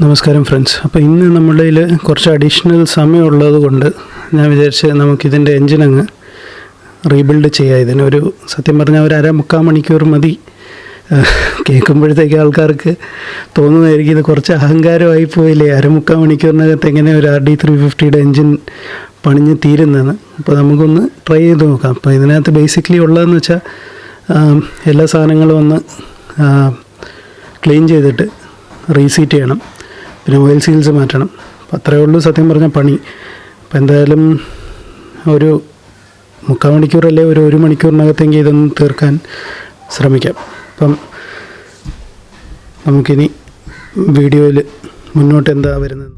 നമസ്കാരം ഫ്രണ്ട്സ് അപ്പോൾ ഇന്ന് നമ്മുടെ കുറച്ച് അഡീഷണൽ സമയമുള്ളത് കൊണ്ട് ഞാൻ വിചാരിച്ച് നമുക്കിതിന്റെ എൻജിൻ അങ്ങ് റീബിൽഡ് ചെയ്യാം. ഒരു സത്യം പറഞ്ഞാൽ ഒരു അര മുക്കാൽ മണിക്കൂർ മതി. കേൾക്കുമ്പോഴത്തേക്ക് ആൾക്കാർക്ക് തോന്നുന്നതായിരിക്കും ഇത് കുറച്ച് അഹങ്കാരമായി പോയില്ലേ? അരമുക്കാൽ മണിക്കൂറിനകത്ത് എങ്ങനെ ഒരു ആർ ഡി ത്രീ ഫിഫ്റ്റിയുടെ എൻജിൻ പണിഞ്ഞ് തീരുന്നതെന്ന് അപ്പോൾ നമുക്കൊന്ന് ട്രൈ ചെയ്ത് നോക്കാം. അപ്പോൾ ഇതിനകത്ത് ബേസിക്കലി ഉള്ളതെന്ന് വെച്ചാൽ എല്ലാ സാധനങ്ങളും ഒന്ന് ക്ലീൻ ചെയ്തിട്ട് റീസീറ്റ് ചെയ്യണം. പിന്നെ ഓയിൽ സീൽസ് മാറ്റണം. അപ്പോൾ അത്രയേ ഉള്ളൂ സത്യം പറഞ്ഞ പണി. അപ്പോൾ എന്തായാലും ഒരു മുക്കാൽ മണിക്കൂറല്ലേ ഒരു ഒരു മണിക്കൂറിനകത്തെങ്കിൽ ഇതൊന്ന് തീർക്കാൻ ശ്രമിക്കാം. അപ്പം നമുക്കിനി വീഡിയോയിൽ മുന്നോട്ട് എന്താ വരുന്നത്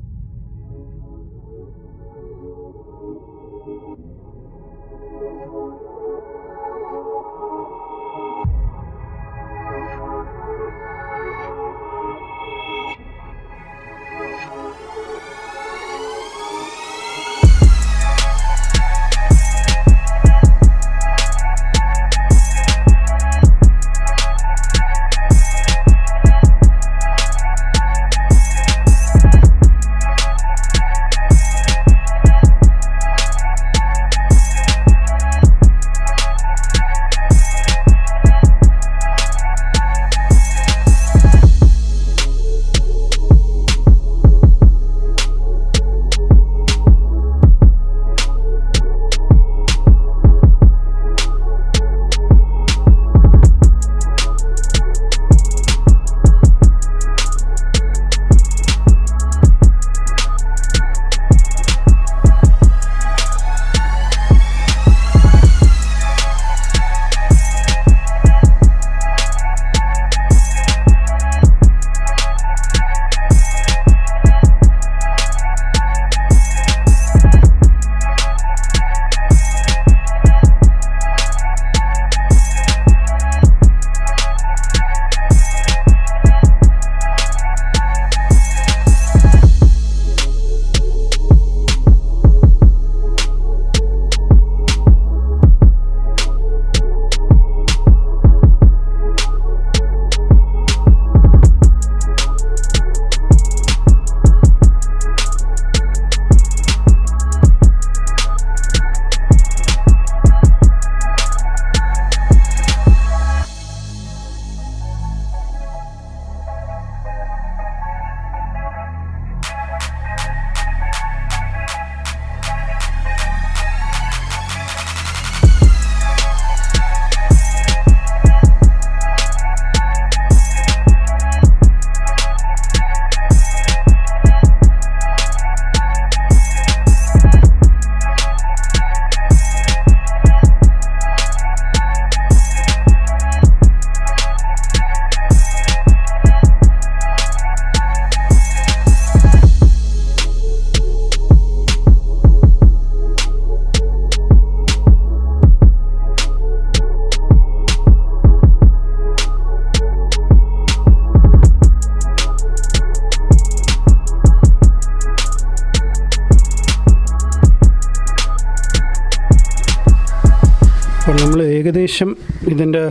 ഏകദേശം ഇതിന്റെ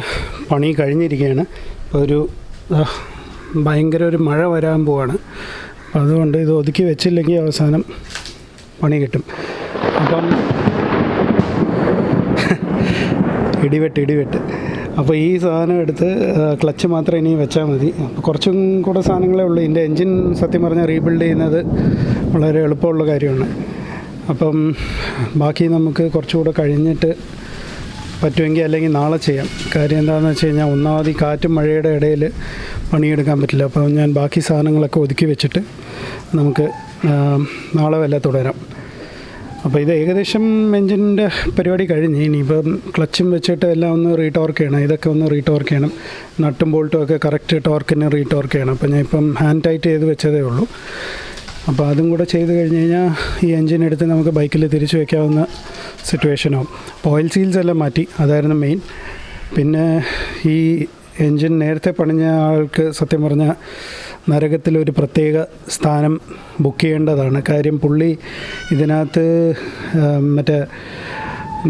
പണി കഴിഞ്ഞിരിക്കുകയാണ്. അപ്പോൾ ഒരു ഭയങ്കര ഒരു മഴ വരാൻ പോവാണ്. അപ്പോൾ അതുകൊണ്ട് ഇത് ഒതുക്കി വെച്ചില്ലെങ്കിൽ അവസാനം പണി കിട്ടും. അപ്പം ഇടിവെട്ട് ഇടിവെട്ട്. അപ്പോൾ ഈ സാധനം എടുത്ത് ക്ലച്ച് മാത്രം ഇനി വെച്ചാൽ മതി. അപ്പോൾ കുറച്ചും കൂടെ സാധനങ്ങളേ ഉള്ളൂ. ഇതിന്റെ എൻജിൻ സത്യം പറഞ്ഞാൽ റീബിൽഡ് ചെയ്യുന്നത് വളരെ എളുപ്പമുള്ള കാര്യമാണ്. അപ്പം ബാക്കി നമുക്ക് കുറച്ചുകൂടെ കഴിഞ്ഞിട്ട് പറ്റുമെങ്കിൽ അല്ലെങ്കിൽ നാളെ ചെയ്യാം. കാര്യം എന്താണെന്ന് വെച്ച് കഴിഞ്ഞാൽ ഒന്നാമത് കാറ്റും മഴയുടെ ഇടയിൽ പണിയെടുക്കാൻ പറ്റില്ല. അപ്പോൾ ഞാൻ ബാക്കി സാധനങ്ങളൊക്കെ ഒതുക്കി വെച്ചിട്ട് നമുക്ക് നാളെ വല്ല തുടരാം. അപ്പോൾ ഇത് ഏകദേശം എൻജിന്റെ പരിപാടി കഴിഞ്ഞ്. ഇനിയിപ്പം ക്ലച്ചും വെച്ചിട്ട് എല്ലാം ഒന്ന് റീടോർക്ക് ചെയ്യണം. ഇതൊക്കെ ഒന്ന് റീടോർക്ക് ചെയ്യണം. നട്ടും ബോൾട്ടും ഒക്കെ കറക്റ്റ് ടോർക്കിന് റീടോർക്ക് ചെയ്യണം. അപ്പോൾ ഞാൻ ഇപ്പം ഹാൻഡ് ടൈറ്റ് ചെയ്ത് വെച്ചതേ ഉള്ളൂ. അപ്പോൾ അതും കൂടെ ചെയ്ത് കഴിഞ്ഞ് കഴിഞ്ഞാൽ ഈ എൻജിൻ എടുത്ത് നമുക്ക് ബൈക്കിൽ തിരിച്ചു വയ്ക്കാവുന്ന സിറ്റുവേഷനാവും അപ്പോൾ ഓയിൽ സീൽസ് എല്ലാം മാറ്റി. അതായിരുന്നു മെയിൻ പിന്നെ ഈ എൻജിൻ നേരത്തെ പണിഞ്ഞ ആൾക്ക് സത്യം പറഞ്ഞാൽ നരകത്തിലൊരു പ്രത്യേക സ്ഥാനം ബുക്ക് ചെയ്യേണ്ടതാണ്. കാര്യം പുള്ളി ഇതിനകത്ത് മറ്റേ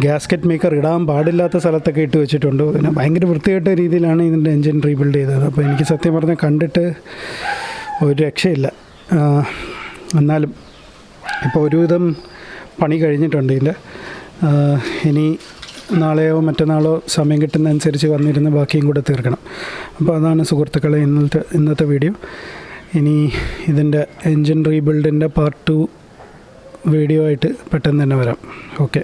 ഗ്യാസ്കറ്റ് മേക്കർ ഇടാൻ പാടില്ലാത്ത സ്ഥലത്തൊക്കെ ഇട്ട് വെച്ചിട്ടുണ്ട്. പിന്നെ ഭയങ്കര വൃത്തികെട്ട രീതിയിലാണ് ഇതിന്റെ എൻജിൻ റീബിൽഡ് ചെയ്തത്. അപ്പോൾ എനിക്ക് സത്യം പറഞ്ഞാൽ കണ്ടിട്ട് ഒരു രക്ഷയില്ല. എന്നാലും ഇപ്പോൾ ഒരുവിധം പണി കഴിഞ്ഞിട്ടുണ്ട് ഇതിന്റെ. ഇനി നാളെയോ മറ്റന്നാളോ സമയം കിട്ടുന്നതനുസരിച്ച് വന്നിരുന്ന് ബാക്കിയും കൂടെ തീർക്കണം. അപ്പോൾ അതാണ് സുഹൃത്തുക്കളെ ഇന്നത്തെ ഇന്നത്തെ വീഡിയോ. ഇനി ഇതിന്റെ എൻജിൻ റീബിൽഡിന്റെ പാർട്ട് ടു വീഡിയോ ആയിട്ട് പെട്ടെന്ന് തന്നെ വരാം. ഓക്കെ.